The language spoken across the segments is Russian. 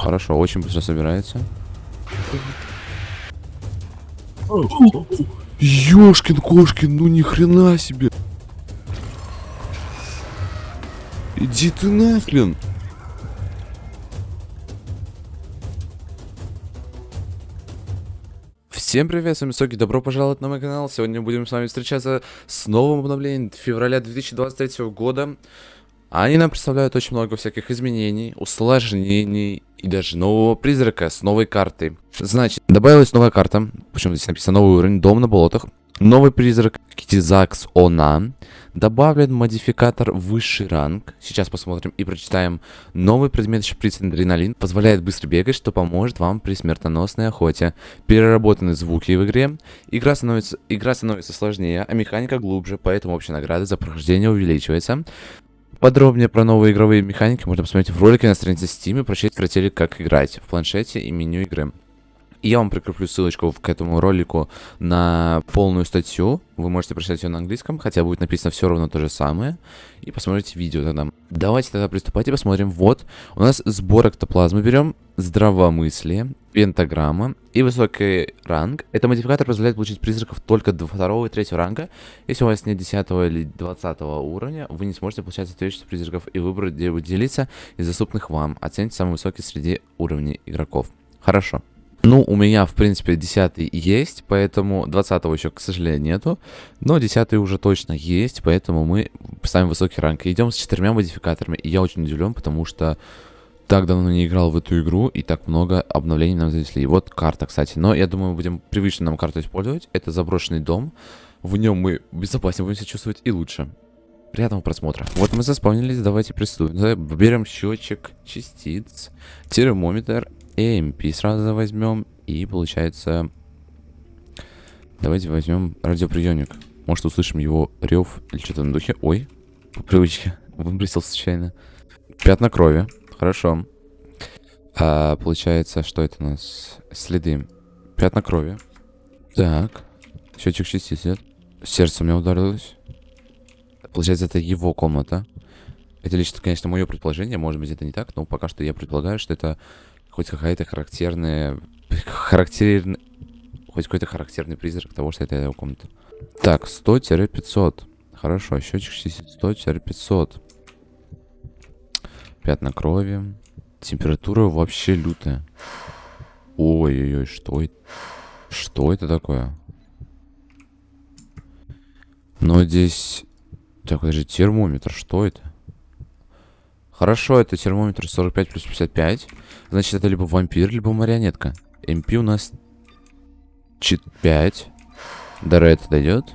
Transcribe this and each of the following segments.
Хорошо, очень быстро собирается. Ёшкин кошкин, ну ни хрена себе. Иди ты нахрен. Всем привет, с вами Соки, добро пожаловать на мой канал. Сегодня будем с вами встречаться с новым обновлением февраля 2023 года. Они нам представляют очень много всяких изменений, усложнений и даже нового призрака с новой картой. Значит, добавилась новая карта, почему здесь написано новый уровень, дом на болотах. Новый призрак Китизакс Она. Добавлен модификатор высший ранг. Сейчас посмотрим и прочитаем. Новый предмет шприц адреналин. Позволяет быстро бегать, что поможет вам при смертоносной охоте. Переработаны звуки в игре. Игра становится, игра становится сложнее, а механика глубже, поэтому общая награда за прохождение увеличивается. Подробнее про новые игровые механики можно посмотреть в ролике на странице Steam и прочесть в «Как играть» в планшете и меню игры. Я вам прикреплю ссылочку к этому ролику на полную статью. Вы можете прочитать ее на английском, хотя будет написано все равно то же самое. И посмотрите видео тогда. Давайте тогда приступать и посмотрим. Вот, у нас сбор эктоплазмы берем, здравомыслие, пентаграмма и высокий ранг. Это модификатор позволяет получить призраков только до второго и третьего ранга. Если у вас нет 10 или 20 уровня, вы не сможете получать соответствующих призраков и выбрать, где вы делиться из доступных вам. Оцените самый высокий среди уровней игроков. Хорошо. Ну, у меня, в принципе, 10 есть, поэтому 20 еще, к сожалению, нету. Но 10 уже точно есть, поэтому мы ставим высокий ранг. идем с четырьмя модификаторами. И я очень удивлен, потому что так давно не играл в эту игру, и так много обновлений нам занесли. И вот карта, кстати. Но я думаю, мы будем привычно нам карту использовать. Это заброшенный дом. В нем мы безопаснее будем себя чувствовать и лучше. Приятного просмотра. Вот мы заспавнились, давайте приступим. Берем счетчик частиц, термометр EMP сразу возьмем. И получается... Давайте возьмем радиоприемник. Может услышим его рев или что-то на духе. Ой, по привычке. Выбросил случайно. Пятна крови. Хорошо. А, получается, что это у нас? Следы. Пятна крови. Так. Счетчик частиц. Сердце у меня ударилось. Получается, это его комната. Это лично, конечно, мое предположение. Может быть, это не так, но пока что я предполагаю, что это хоть какая-то характерная... Характерный... Хоть какой-то характерный призрак того, что это его комната. Так, 100-500. Хорошо, счетчик 100-500. Пятна крови. Температура вообще лютая. Ой-ой-ой, что это? Что это такое? Но здесь... Так, подожди, термометр, что это? Хорошо, это термометр 45 плюс 55. Значит, это либо вампир, либо марионетка. МП у нас 5. До Ред дойдет.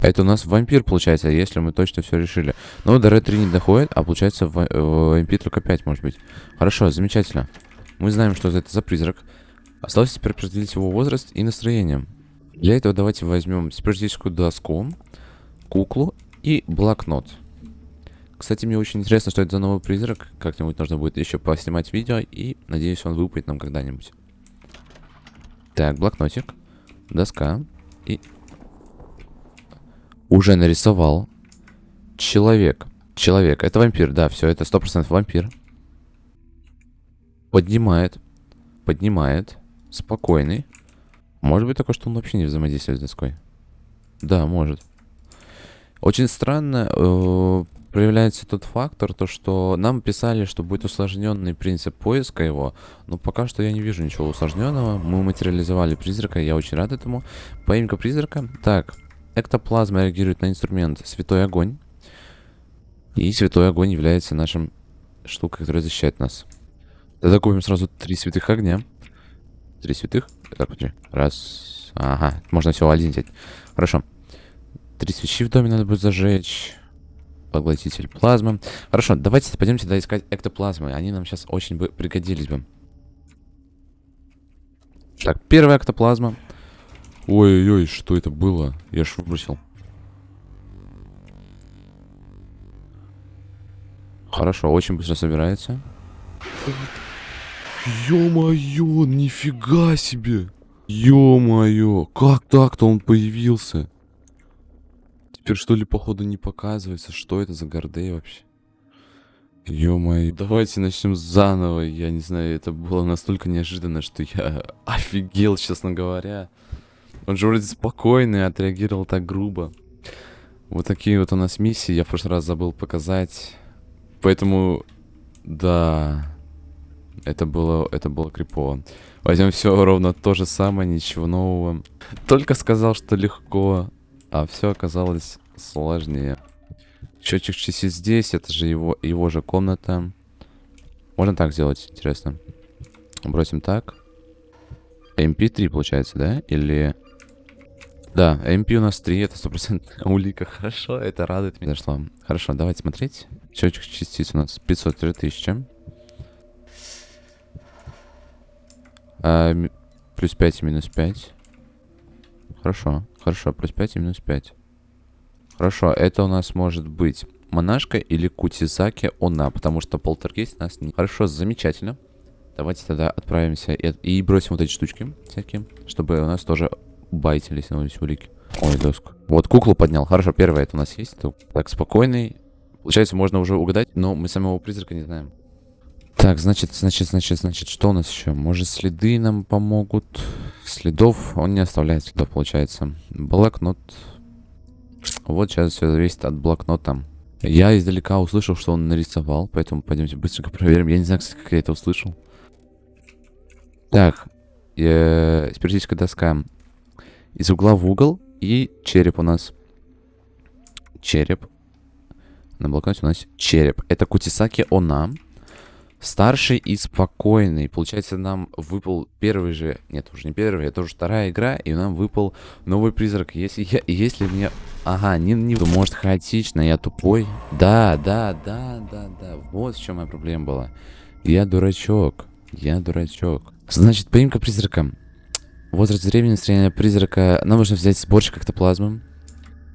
Это у нас вампир, получается, если мы точно все решили. Но до Ред 3 не доходит, а получается в, в МП только 5, может быть. Хорошо, замечательно. Мы знаем, что это за призрак. Осталось теперь определить его возраст и настроение. Для этого давайте возьмем спиритическую доску, куклу и блокнот. Кстати, мне очень интересно, что это за новый призрак. Как-нибудь нужно будет еще поснимать видео. И надеюсь, он выпадет нам когда-нибудь. Так, блокнотик. Доска. И... Уже нарисовал. Человек. Человек. Это вампир, да, все, это 100% вампир. Поднимает. Поднимает. Спокойный. Может быть такое, что он вообще не взаимодействует с доской. Да, может. Очень странно. Проявляется тот фактор, то что нам писали, что будет усложненный принцип поиска его, но пока что я не вижу ничего усложненного. Мы материализовали призрака, я очень рад этому. Поимка призрака. Так, эктоплазма реагирует на инструмент Святой Огонь. И Святой Огонь является нашим штукой, которая защищает нас. Тогда купим сразу три святых огня. Три святых? Так, подожди. Раз. Ага, можно всего один взять. Хорошо. Три свечи в доме надо будет зажечь поглотитель плазмы. Хорошо, давайте пойдемте тогда искать эктоплазмы. Они нам сейчас очень бы пригодились бы. Так, первая эктоплазма. Ой-ой-ой, что это было? Я ж выбросил. Хорошо, очень быстро собирается. Ё-моё, нифига себе! Ё-моё, как так-то он появился? Теперь что ли, походу, не показывается? Что это за гордей вообще? Ё-моё, давайте начнем заново. Я не знаю, это было настолько неожиданно, что я офигел, честно говоря. Он же вроде спокойный, отреагировал так грубо. Вот такие вот у нас миссии, я в прошлый раз забыл показать. Поэтому, да, это было, это было крипово. Возьмем все ровно то же самое, ничего нового. Только сказал, что легко, а все оказалось сложнее. Счетчик частиц здесь, это же его, его же комната. Можно так сделать, интересно. Бросим так. MP3 получается, да? Или... Да, MP у нас 3, это 100% улика. Хорошо, это радует меня. Зашло. Хорошо, давайте смотреть. Счетчик частиц у нас 503 тысячи. А, плюс 5 и минус 5. Хорошо, хорошо, плюс 5 и минус 5. Хорошо, это у нас может быть монашка или Кутизаки она, потому что полтергейст нас не... Хорошо, замечательно. Давайте тогда отправимся и, и бросим вот эти штучки всякие, чтобы у нас тоже байтились на улики. Ой, доску. Вот куклу поднял. Хорошо, первое это у нас есть. Так, спокойный. Получается, можно уже угадать, но мы самого призрака не знаем. Так, значит, значит, значит, значит, что у нас еще? Может, следы нам помогут? Следов он не оставляет следов, получается. Блокнот. Вот сейчас все зависит от блокнота. Я издалека услышал, что он нарисовал, поэтому пойдемте быстренько проверим. Я не знаю, как я это услышал. Так, э, спиритическая доска. Из угла в угол и череп у нас. Череп. На блокноте у нас череп. Это Кутисаки Она. Старший и спокойный. Получается, нам выпал первый же... Нет, уже не первый, это уже вторая игра, и нам выпал новый призрак. Если я... Если мне... Ага, не, не... Может, хаотично, я тупой? Да, да, да, да, да. Вот в чем моя проблема была. Я дурачок. Я дурачок. Значит, поимка призрака. Возраст времени настроения призрака. Нам нужно взять сборщик эктоплазмы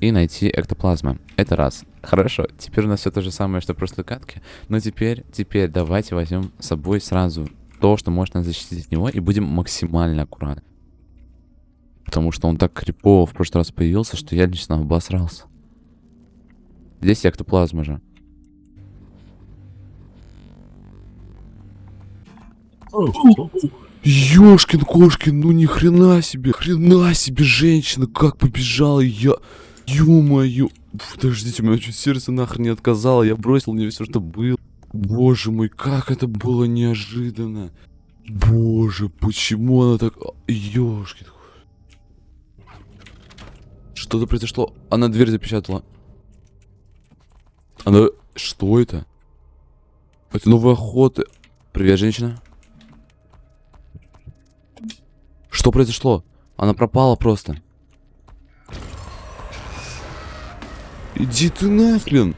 и найти эктоплазмы. Это раз. Хорошо, теперь у нас все то же самое, что в прошлой катке. Но теперь, теперь давайте возьмем с собой сразу то, что может нас защитить от него, и будем максимально аккуратны. Потому что он так крипово в прошлый раз появился, что я лично обосрался. Здесь эктоплазма же. Ёшкин кошкин, ну ни хрена себе, хрена себе женщина, как побежала я. Ё-моё. Подождите, у меня чуть сердце нахрен не отказало, я бросил мне все, что было. Боже мой, как это было неожиданно. Боже, почему она так... Ёшкин. Что-то произошло. Она дверь запечатала. Она... Что это? Это новая охота. Привет, женщина. Что произошло? Она пропала просто. Иди ты нахрен.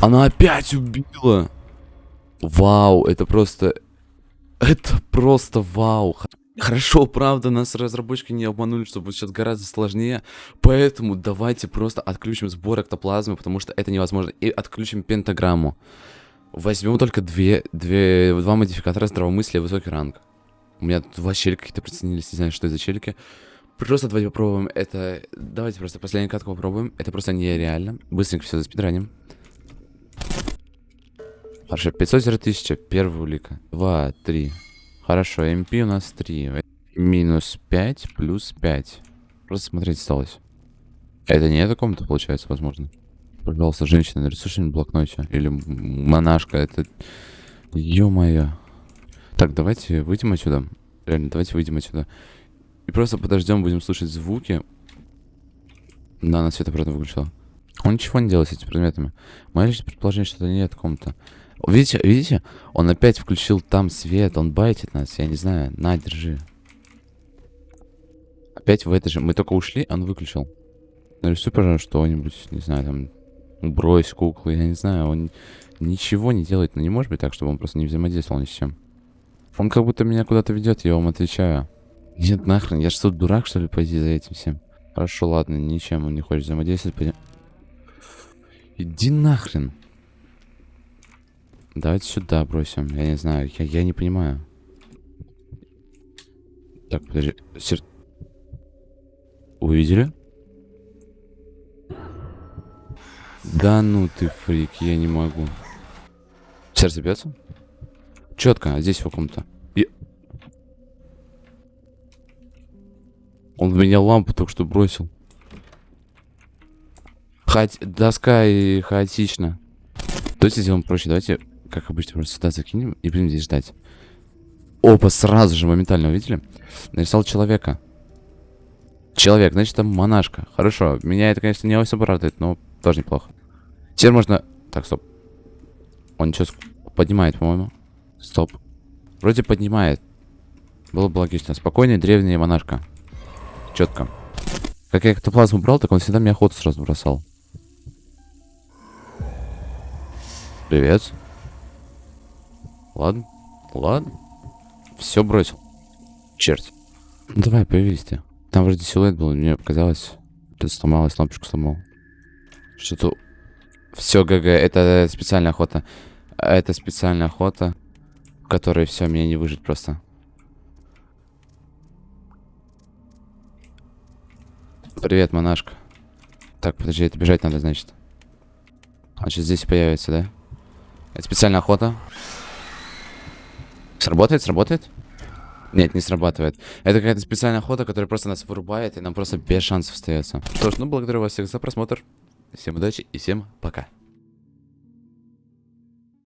Она опять убила. Вау, это просто... Это просто вау. Хорошо, правда, нас разработчики не обманули, что будет сейчас гораздо сложнее. Поэтому давайте просто отключим сбор эктоплазмы, потому что это невозможно. И отключим пентаграмму. Возьмем только две, две, два модификатора здравомыслия и высокий ранг. У меня два челика какие-то приценились, не знаю, что это за челики. Просто давайте попробуем это... Давайте просто последнюю катку попробуем. Это просто нереально. Быстренько все заспидраним. Хорошо, 500 тысяча, первая улика. 2, 3. Хорошо, MP у нас 3. Минус 5 плюс 5. Просто смотреть осталось. Это не эта комната, получается, возможно. Пожалуйста, женщина, нарисуй что-нибудь блокноте. Или монашка, это... Ё-моё. Так, давайте выйдем отсюда. Реально, давайте выйдем отсюда. И просто подождем, будем слушать звуки. Да, она свет обратно выключила. Он ничего не делает с этими предметами. Мое лишь предположение, что это не эта комната. Видите, видите? Он опять включил там свет, он байтит нас, я не знаю. На, держи. Опять в этой же. Мы только ушли, он выключил. Нарисуй, пожалуйста, что-нибудь, не знаю, там, брось куклу, я не знаю, он ничего не делает, но не может быть так, чтобы он просто не взаимодействовал ни с чем. Он как будто меня куда-то ведет, я вам отвечаю. Нет, нахрен, я что, дурак, что ли, пойти за этим всем? Хорошо, ладно, ничем он не хочет взаимодействовать, пойдем. Иди нахрен. Давайте сюда бросим, я не знаю, я, я не понимаю. Так, подожди, сер... Увидели? Да ну ты фрик, я не могу. Сердце бьется? Четко, а здесь в каком-то. Я- Он в меня лампу только что бросил. Хаот... Доска и хаотично. Давайте сделаем проще. Давайте, как обычно, просто сюда закинем и будем здесь ждать. Опа, сразу же, моментально, увидели? Нарисовал человека. Человек, значит, там монашка. Хорошо, меня это, конечно, не особо радует, но тоже неплохо. Теперь можно... Так, стоп. Он что, поднимает, по-моему? Стоп. Вроде поднимает. Было бы логично. Спокойная древняя монашка. Четко. Как я эктоплазму брал, так он всегда мне охоту сразу бросал. Привет. Ладно. Ладно. Все бросил. Черт. Ну давай, появись ты. Там вроде силуэт был, мне показалось. Ты сломалась, лампочку сломал. Что-то... Все, ГГ, это специальная охота. Это специальная охота, в которой все, меня не выжить просто. Привет, монашка. Так, подожди, это бежать надо, значит. Он сейчас здесь появится, да? Это специальная охота. Сработает, сработает? Нет, не срабатывает. Это какая-то специальная охота, которая просто нас вырубает, и нам просто без шансов остается. Что ж, ну благодарю вас всех за просмотр. Всем удачи и всем пока.